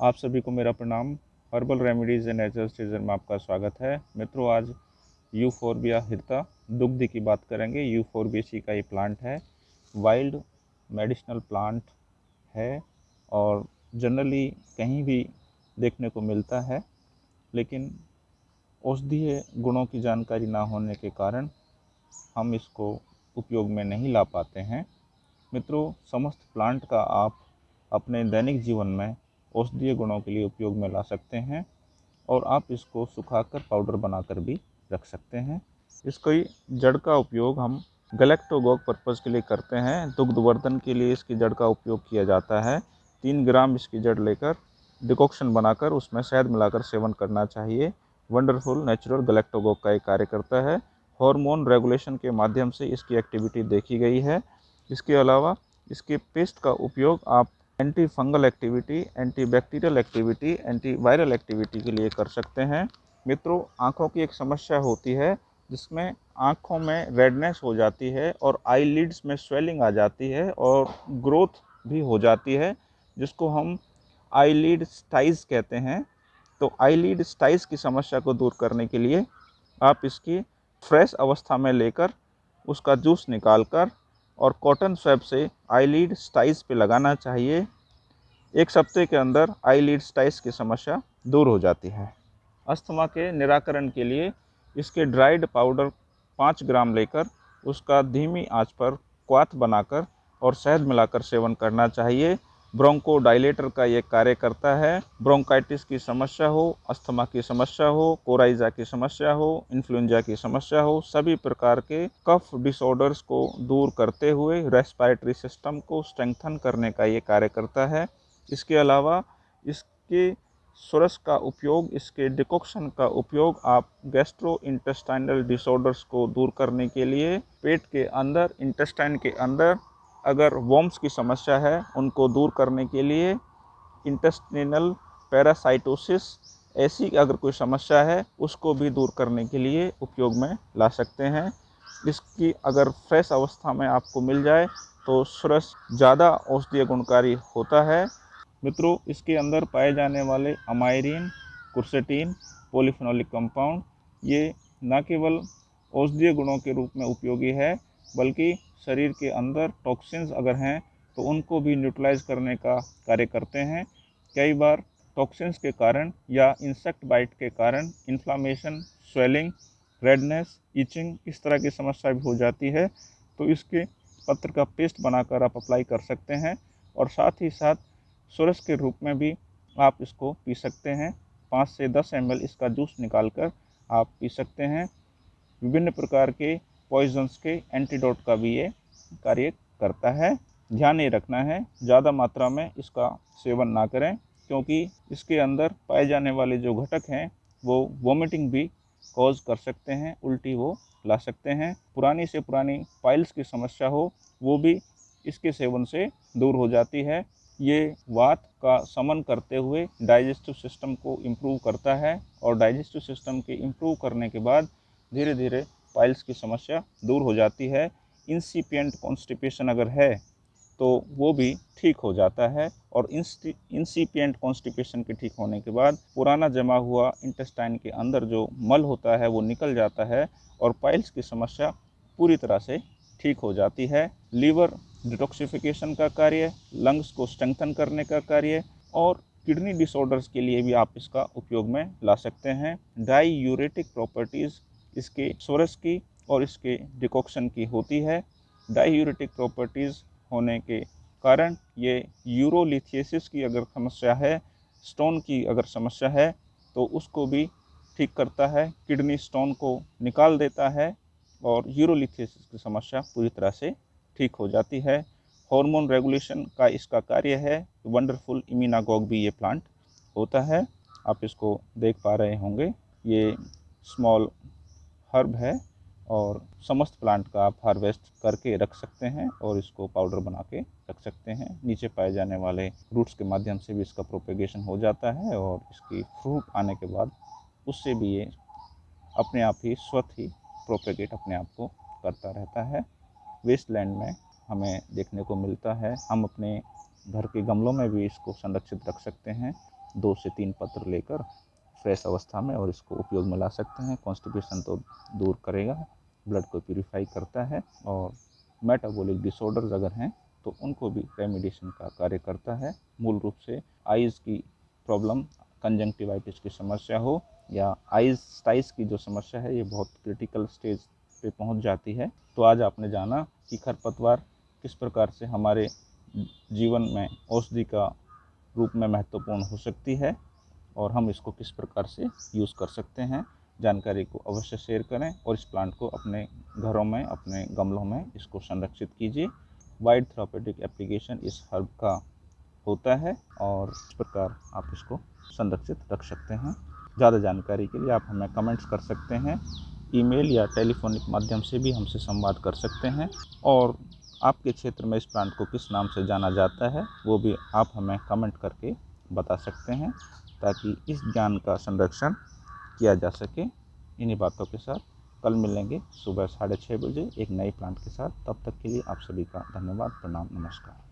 आप सभी को मेरा प्रणाम। Herbal remedies and natural season में आपका स्वागत है। मित्रों, आज यू फोरबिया हिरता दुग्ध की बात करेंगे। यू फोरबियसी का ये प्लांट है। वाइल्ड मेडिसिनल प्लांट है और जनरली कहीं भी देखने को मिलता है, लेकिन औषधीय गुणों की जानकारी ना होने के कारण हम इसको उपयोग में नहीं ला पाते हैं। मित्रों, समस्त प्लांट का आप अपने दैनिक जीवन में औषधीय गुणों के लिए उपयोग में ला सकते हैं और आप इसको सुखाकर पाउडर बनाकर भी रख सकते हैं। इसकी जड़ का उपयोग हम गलेक्टोगोग पर्पज़ के लिए करते हैं। दुग्धवर्धन के लिए इसकी जड़ का उपयोग किया जाता है। तीन ग्राम इसकी जड़ लेकर डिकॉक्शन बनाकर उसमें शहद मिलाकर सेवन करना चाहिए। वंडरफुल नेचुरल गलेक्टोगोग का एक कार्य करता है। हार्मोन रेगुलेशन के माध्यम से इसकी एक्टिविटी देखी गई है। इसके अलावा इसके पेस्ट का उपयोग आप anti fungal activity anti bacterial activity anti viral activity के लिए कर सकते हैं। मित्रों, आँखों की एक समस्या होती है जिसमें आँखों में रेडनेस हो जाती है और आई लीड्स में स्वेलिंग आ जाती है और ग्रोथ भी हो जाती है, जिसको हम आई लीड स्टाइज कहते हैं। तो आई लीड स्टाइज की समस्या को दूर करने के लिए आप इसकी फ्रेश अवस्था में लेकर उसका जूस निकाल कर और कॉटन स्वैप से आईलीड स्टाइस पे लगाना चाहिए। एक सप्ते के अंदर आईलीड स्टाइस की समस्या दूर हो जाती है। अस्थमा के निराकरण के लिए इसके ड्राइड पाउडर पाँच ग्राम लेकर उसका धीमी आँच पर क्वाथ बनाकर और शहद मिलाकर सेवन करना चाहिए। ब्रोंको डायलेटर का ये कार्य करता है। ब्रोंकाइटिस की समस्या हो, अस्थमा की समस्या हो, कोराइजा की समस्या हो, इन्फ्लुएंजा की समस्या हो, सभी प्रकार के कफ डिसऑर्डर्स को दूर करते हुए रेस्पिरेटरी सिस्टम को स्ट्रेंथन करने का ये कार्य करता है। इसके अलावा इसके सुरस का उपयोग, इसके डिकॉक्शन का उपयोग आप गैस्ट्रो इंटेस्टाइनल डिसऑर्डर्स को दूर करने के लिए पेट के अंदर इंटेस्टाइन के अंदर अगर वॉम्स की समस्या है, उनको दूर करने के लिए इंटेस्टिनल पैरासाइटोसिस ऐसी अगर कोई समस्या है, उसको भी दूर करने के लिए उपयोग में ला सकते हैं। इसकी अगर फ्रेश अवस्था में आपको मिल जाए तो सुरस ज़्यादा औषधीय गुणकारी होता है। मित्रों, इसके अंदर पाए जाने वाले अमायरीन कुर्सेटीन पोलिफिनोलिक कंपाउंड ये न केवल औषधीय गुणों के रूप में उपयोगी है, बल्कि शरीर के अंदर टॉक्सिन्स अगर हैं तो उनको भी न्यूट्रलाइज करने का कार्य करते हैं। कई बार टॉक्सिन्स के कारण या इंसेक्ट बाइट के कारण इन्फ्लामेशन स्वेलिंग रेडनेस इचिंग इस तरह की समस्या भी हो जाती है। तो इसके पत्र का पेस्ट बनाकर आप अप्लाई कर सकते हैं और साथ ही साथ सुरस के रूप में भी आप इसको पी सकते हैं। पाँच से दस एम इसका जूस निकाल कर आप पी सकते हैं। विभिन्न प्रकार के पॉइजन्स के एंटीडोट का भी ये कार्य करता है। ध्यान ये रखना है, ज़्यादा मात्रा में इसका सेवन ना करें, क्योंकि इसके अंदर पाए जाने वाले जो घटक हैं, वो वोमिटिंग भी कॉज कर सकते हैं, उल्टी वो ला सकते हैं। पुरानी से पुरानी पाइल्स की समस्या हो, वो भी इसके सेवन से दूर हो जाती है। ये वात का समन करते हुए डाइजेस्टिव सिस्टम को इम्प्रूव करता है, और डाइजेस्टिव सिस्टम के इम्प्रूव करने के बाद धीरे धीरे पाइल्स की समस्या दूर हो जाती है। इंसिपियंट कॉन्स्टिपेशन अगर है तो वो भी ठीक हो जाता है और इंसिपियंट कॉन्स्टिपेशन के ठीक होने के बाद पुराना जमा हुआ इंटेस्टाइन के अंदर जो मल होता है, वो निकल जाता है और पाइल्स की समस्या पूरी तरह से ठीक हो जाती है। लीवर डिटॉक्सिफिकेशन का कार्य लंग्स को स्ट्रेंथन करने का कार्य और किडनी डिसऑर्डर्स के लिए भी आप इसका उपयोग में ला सकते हैं। डाई यूरेटिक प्रॉपर्टीज़ इसके सोरस की और इसके डिकॉक्शन की होती है। डाईयूरेटिक प्रॉपर्टीज़ होने के कारण ये यूरोलिथियसिस की अगर समस्या है, स्टोन की अगर समस्या है तो उसको भी ठीक करता है, किडनी स्टोन को निकाल देता है और यूरोलिथियसिस की समस्या पूरी तरह से ठीक हो जाती है। हार्मोन रेगुलेशन का इसका कार्य है, वंडरफुल इमीनागॉग भी ये प्लांट होता है। आप इसको देख पा रहे होंगे। ये स्मॉल हर्ब है और समस्त प्लांट का आप हार्वेस्ट करके रख सकते हैं और इसको पाउडर बना के रख सकते हैं। नीचे पाए जाने वाले रूट्स के माध्यम से भी इसका प्रोपेगेशन हो जाता है और इसकी फ्रूट आने के बाद उससे भी ये अपने आप ही स्वत ही प्रोपेगेट अपने आप को करता रहता है। वेस्ट लैंड में हमें देखने को मिलता है। हम अपने घर के गमलों में भी इसको संरक्षित रख सकते हैं। दो से तीन पत्र लेकर फ्रेश अवस्था में और इसको उपयोग में ला सकते हैं। कॉन्स्टिपेशन तो दूर करेगा, ब्लड को प्यूरिफाई करता है और मेटाबॉलिक डिसऑर्डर्स अगर हैं तो उनको भी रेमिडिएशन का कार्य करता है। मूल रूप से आइज़ की प्रॉब्लम, कंजंक्टिवाइटिस की समस्या हो या आइज़ स्टाइस की जो समस्या है, ये बहुत क्रिटिकल स्टेज पे पहुँच जाती है। तो आज आपने जाना कि खरपतवार किस प्रकार से हमारे जीवन में औषधि का रूप में महत्वपूर्ण हो सकती है। और हम इसको किस प्रकार से यूज़ कर सकते हैं, जानकारी को अवश्य शेयर करें और इस प्लांट को अपने घरों में, अपने गमलों में इसको संरक्षित कीजिए। वाइड थेरापेटिक एप्लीकेशन इस हर्ब का होता है और इस प्रकार आप इसको संरक्षित रख सकते हैं। ज़्यादा जानकारी के लिए आप हमें कमेंट्स कर सकते हैं ईमेल या टेलीफोनिक माध्यम से भी हमसे संवाद कर सकते हैं और आपके क्षेत्र में इस प्लांट को किस नाम से जाना जाता है, वो भी आप हमें कमेंट करके बता सकते हैं ताकि इस ज्ञान का संरक्षण किया जा सके। इन्हीं बातों के साथ कल मिलेंगे सुबह साढ़े छः बजे एक नए प्लांट के साथ। तब तक के लिए आप सभी का धन्यवाद, प्रणाम, नमस्कार।